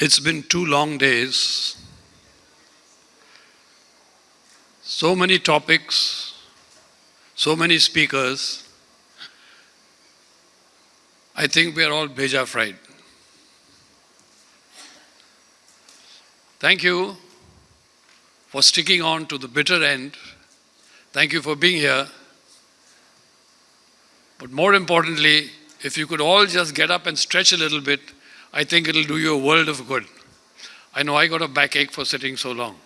It's been two long days. So many topics, so many speakers. I think we are all beja fried. Thank you for sticking on to the bitter end. Thank you for being here. But more importantly, if you could all just get up and stretch a little bit, I think it'll do you a world of good. I know I got a backache for sitting so long.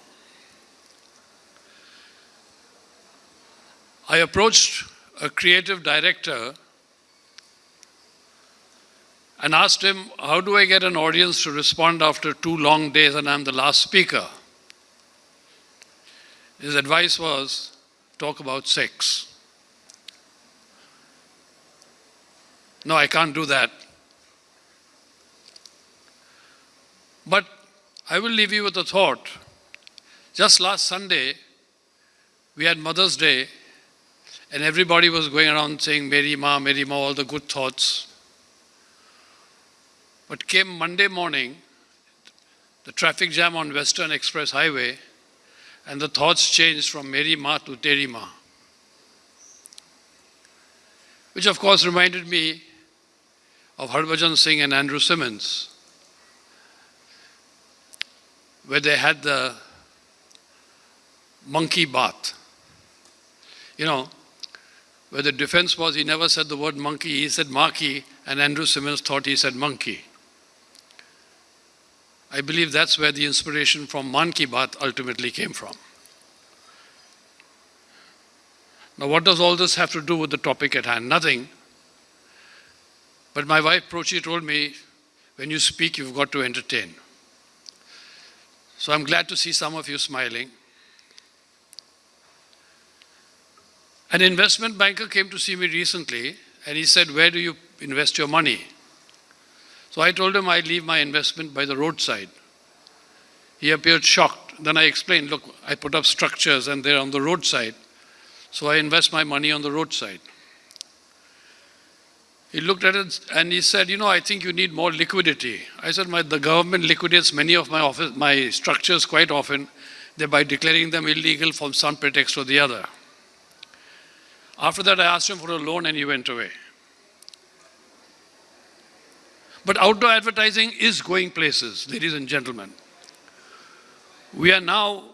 I approached a creative director and asked him, how do I get an audience to respond after two long days and I'm the last speaker? His advice was, talk about sex. No, I can't do that. But I will leave you with a thought. Just last Sunday, we had Mother's Day, and everybody was going around saying, Mary Ma, Mary Ma, all the good thoughts. But came Monday morning, the traffic jam on Western Express Highway, and the thoughts changed from Mary Ma to Teri Ma. Which of course reminded me of Harbhajan Singh and Andrew Symonds, where they had the monkey bath. You know, where the defense was he never said the word monkey, he said marquee, and Andrew Symonds thought he said monkey. I believe that's where the inspiration from Man Ki Baat ultimately came from. Now, what does all this have to do with the topic at hand? Nothing. But my wife, Prochi, told me, when you speak, you've got to entertain. So I'm glad to see some of you smiling. An investment banker came to see me recently and he said, where do you invest your money? So I told him I'd leave my investment by the roadside. He appeared shocked. Then I explained, look, I put up structures and they're on the roadside. So I invest my money on the roadside. He looked at it and he said, you know, I think you need more liquidity. I said, my, the government liquidates many of my, office, my structures quite often, thereby declaring them illegal from some pretext or the other. After that, I asked him for a loan and he went away. But outdoor advertising is going places, ladies and gentlemen. We are now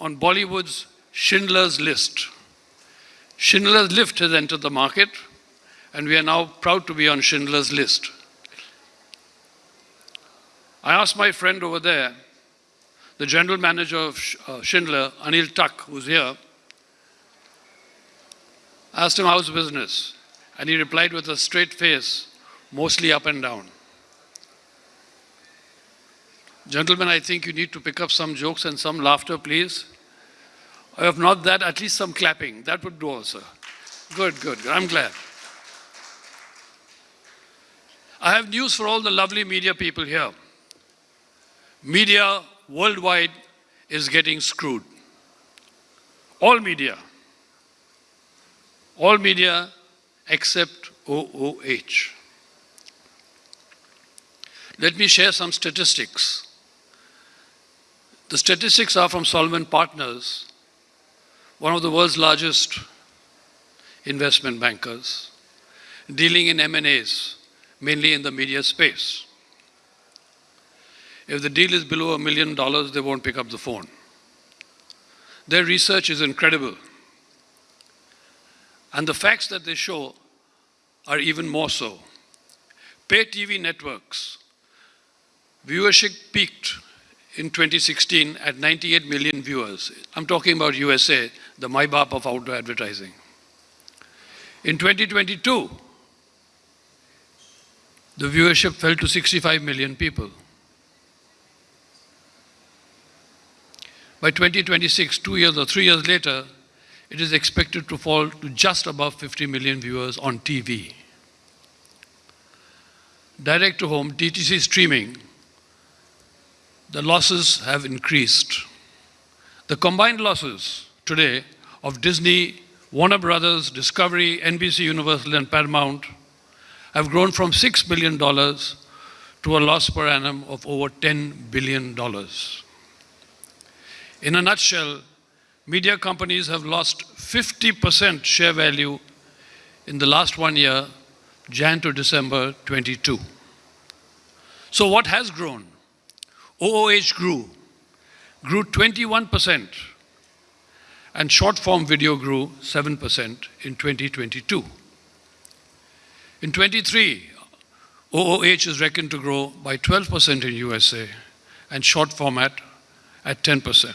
on Bollywood's Schindler's List. Schindler's List has entered the market, and we are now proud to be on Schindler's List. I asked my friend over there, the general manager of uh, Schindler, Anil Tuck, who's here, asked him how's business. And he replied with a straight face, mostly up and down. Gentlemen, I think you need to pick up some jokes and some laughter, please. Or if not that, at least some clapping. That would do also. Good, good. I'm glad. I have news for all the lovely media people here. Media worldwide is getting screwed. All media. All media except OOH. Let me share some statistics. The statistics are from Solomon Partners, one of the world's largest investment bankers, dealing in M&As, mainly in the media space. If the deal is below a million dollars, they won't pick up the phone. Their research is incredible. And the facts that they show are even more so. Pay TV networks Viewership peaked in 2016 at 98 million viewers. I'm talking about USA, the MyBAP of outdoor advertising. In 2022, the viewership fell to 65 million people. By 2026, two years or three years later, it is expected to fall to just above 50 million viewers on TV. Direct to home, DTC streaming the losses have increased. The combined losses today of Disney, Warner Brothers, Discovery, NBC Universal and Paramount have grown from $6 billion to to a loss per annum of over $10 billion. In a nutshell, media companies have lost 50% share value in the last one year, Jan to December 22. So what has grown? OOH grew, grew 21%, and short form video grew 7% in 2022. In 23, OOH is reckoned to grow by 12% in USA and short format at 10%.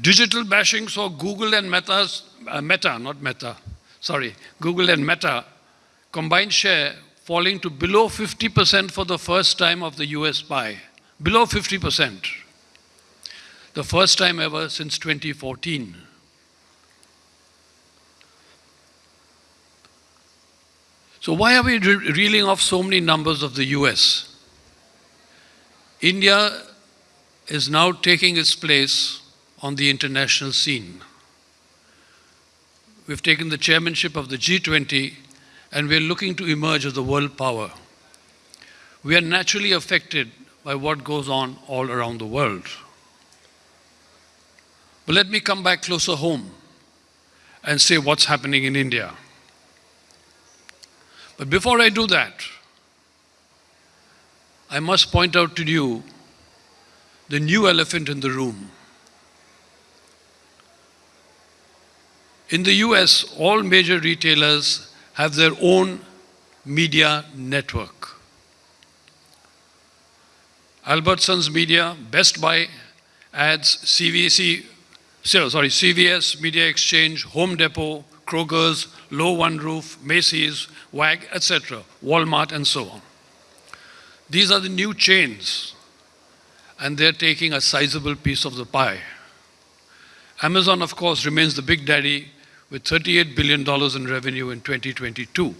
Digital bashing saw Google and Meta's, uh, Meta, not Meta, sorry, Google and Meta combined share falling to below 50% for the first time of the US pie. Below 50%. The first time ever since 2014. So why are we re reeling off so many numbers of the US? India is now taking its place on the international scene. We've taken the chairmanship of the G20 and we're looking to emerge as a world power. We are naturally affected by what goes on all around the world. But let me come back closer home and say what's happening in India. But before I do that, I must point out to you the new elephant in the room. In the US, all major retailers have their own media network. Albertsons Media, Best Buy, Ads, CVC, sorry, CVS, Media Exchange, Home Depot, Kroger's, Low One Roof, Macy's, WAG, etc., Walmart, and so on. These are the new chains, and they're taking a sizable piece of the pie. Amazon, of course, remains the big daddy with $38 billion in revenue in 2022,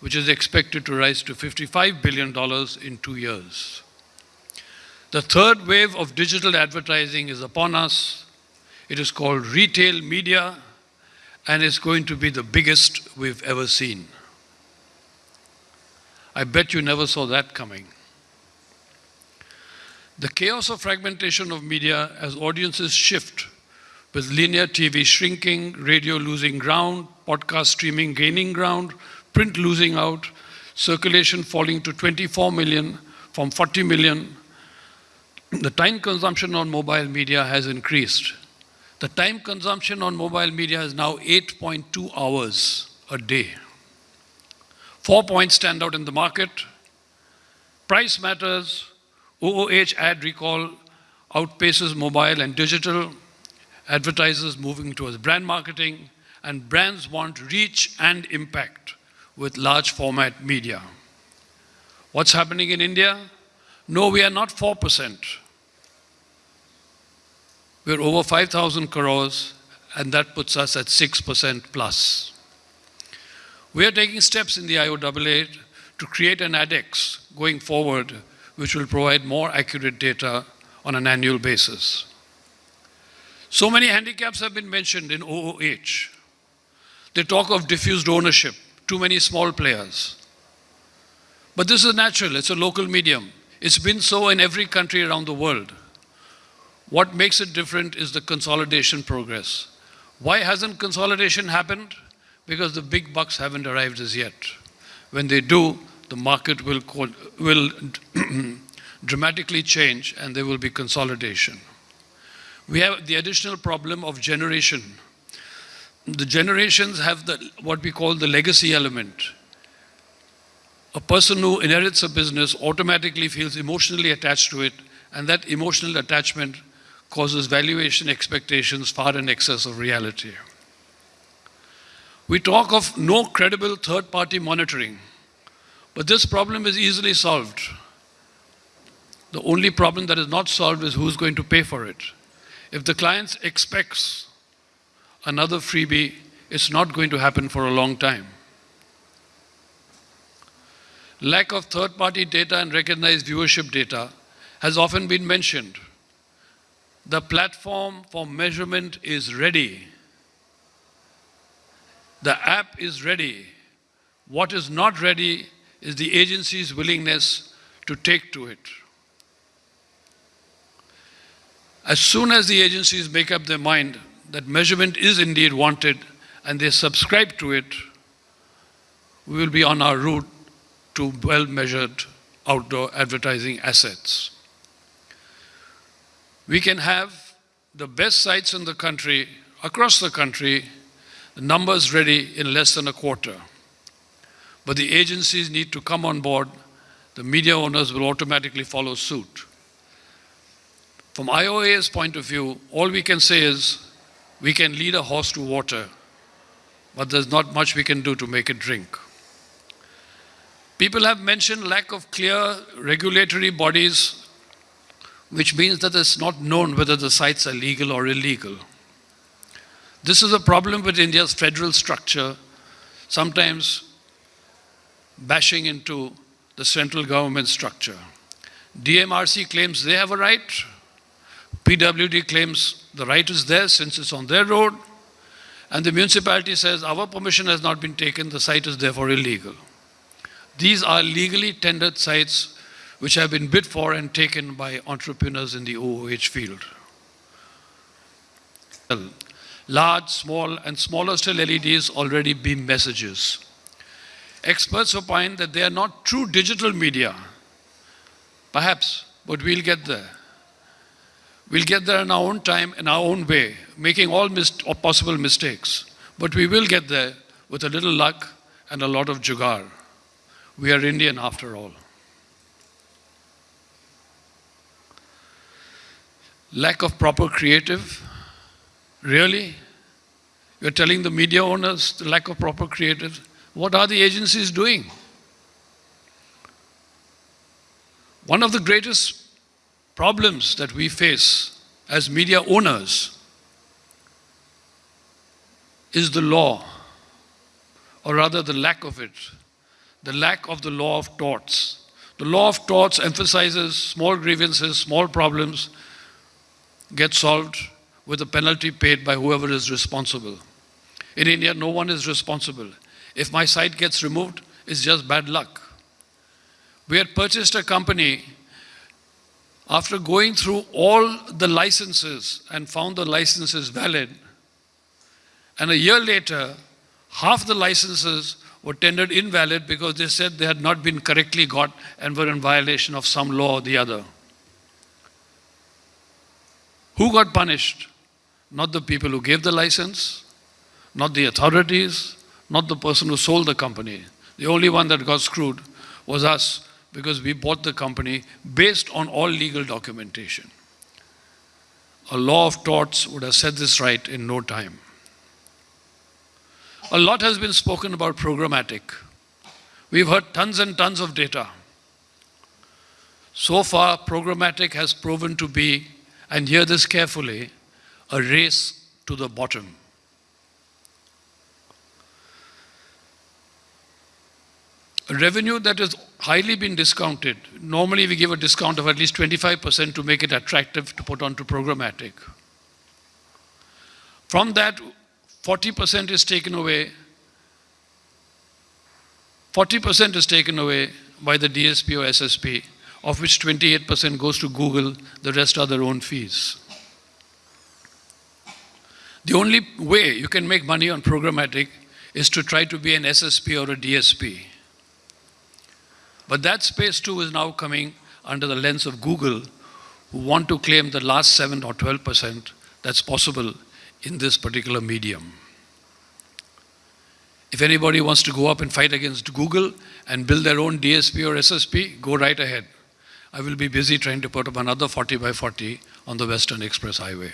which is expected to rise to $55 billion in two years. The third wave of digital advertising is upon us. It is called retail media, and it's going to be the biggest we've ever seen. I bet you never saw that coming. The chaos of fragmentation of media as audiences shift with linear TV shrinking, radio losing ground, podcast streaming gaining ground, print losing out, circulation falling to 24 million from 40 million, the time consumption on mobile media has increased. The time consumption on mobile media is now 8.2 hours a day. Four points stand out in the market. Price matters. OOH ad recall outpaces mobile and digital. Advertisers moving towards brand marketing. And brands want reach and impact with large format media. What's happening in India? No, we are not 4%. We're over 5,000 crores, and that puts us at 6% plus. We are taking steps in the IOAA to create an ADEX going forward, which will provide more accurate data on an annual basis. So many handicaps have been mentioned in OOH. They talk of diffused ownership, too many small players. But this is natural, it's a local medium. It's been so in every country around the world. What makes it different is the consolidation progress. Why hasn't consolidation happened? because the big bucks haven't arrived as yet. When they do, the market will, will dramatically change and there will be consolidation. We have the additional problem of generation. The generations have the, what we call the legacy element. A person who inherits a business automatically feels emotionally attached to it and that emotional attachment causes valuation expectations far in excess of reality. We talk of no credible third-party monitoring, but this problem is easily solved. The only problem that is not solved is who's going to pay for it. If the client expects another freebie, it's not going to happen for a long time. Lack of third-party data and recognized viewership data has often been mentioned. The platform for measurement is ready. The app is ready. What is not ready is the agency's willingness to take to it. As soon as the agencies make up their mind that measurement is indeed wanted and they subscribe to it, we will be on our route to well measured outdoor advertising assets. We can have the best sites in the country, across the country, numbers ready in less than a quarter. But the agencies need to come on board. The media owners will automatically follow suit. From IOA's point of view, all we can say is we can lead a horse to water, but there's not much we can do to make it drink. People have mentioned lack of clear regulatory bodies, which means that it's not known whether the sites are legal or illegal. This is a problem with India's federal structure, sometimes bashing into the central government structure. DMRC claims they have a right, PWD claims the right is theirs since it's on their road, and the municipality says our permission has not been taken, the site is therefore illegal. These are legally tendered sites which have been bid for and taken by entrepreneurs in the OOH field. Large, small, and smaller still LEDs already beam messages. Experts opine that they are not true digital media. Perhaps, but we'll get there. We'll get there in our own time, in our own way, making all possible mistakes. But we will get there with a little luck and a lot of jugaad. We are Indian after all. Lack of proper creative. Really? You're telling the media owners the lack of proper creative? What are the agencies doing? One of the greatest problems that we face as media owners is the law, or rather the lack of it, the lack of the law of torts. The law of torts emphasizes small grievances, small problems get solved with a penalty paid by whoever is responsible. In India, no one is responsible. If my site gets removed, it's just bad luck. We had purchased a company after going through all the licenses and found the licenses valid, and a year later, half the licenses were tendered invalid because they said they had not been correctly got and were in violation of some law or the other. Who got punished? Not the people who gave the license, not the authorities, not the person who sold the company. The only one that got screwed was us because we bought the company based on all legal documentation. A law of torts would have set this right in no time. A lot has been spoken about programmatic. We've heard tons and tons of data. So far, programmatic has proven to be, and hear this carefully, a race to the bottom. A revenue that has highly been discounted. Normally, we give a discount of at least 25% to make it attractive to put onto programmatic. From that, 40% is taken away. 40% is taken away by the DSP or SSP, of which 28% goes to Google, the rest are their own fees. The only way you can make money on programmatic is to try to be an SSP or a DSP. But that space too is now coming under the lens of Google, who want to claim the last 7 or 12% that's possible in this particular medium. If anybody wants to go up and fight against Google and build their own DSP or SSP, go right ahead. I will be busy trying to put up another 40 by 40 on the Western Express Highway.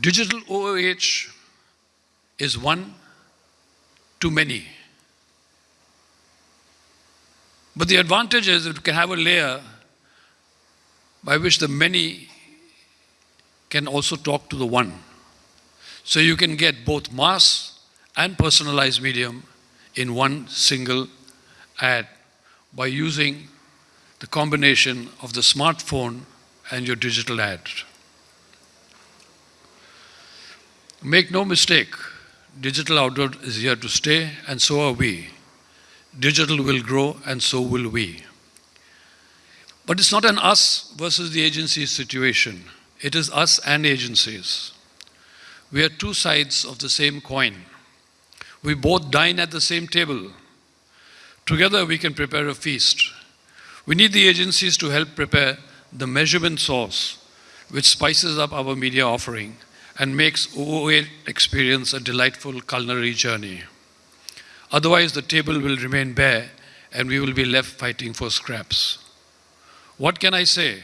Digital OOH is one to many. But the advantage is it can have a layer by which the many can also talk to the one. So you can get both mass and personalized medium in one single ad by using the combination of the smartphone and your digital ad. Make no mistake, Digital outdoor is here to stay, and so are we. Digital will grow, and so will we. But it's not an us versus the agencies situation. It is us and agencies. We are two sides of the same coin. We both dine at the same table. Together we can prepare a feast. We need the agencies to help prepare the measurement sauce which spices up our media offering and makes OOH experience a delightful culinary journey. Otherwise, the table will remain bare and we will be left fighting for scraps. What can I say?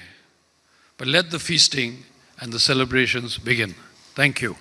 But let the feasting and the celebrations begin. Thank you.